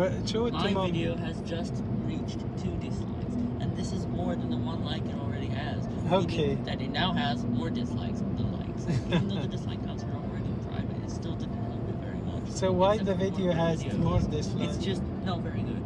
Well, show it to My mom. video has just reached two dislikes, and this is more than the one like it already has. Okay. That it now has more dislikes than likes. Even though the dislike counts are already private, it still didn't help it very much. So why Except the video has video. more dislikes? It's just not very good.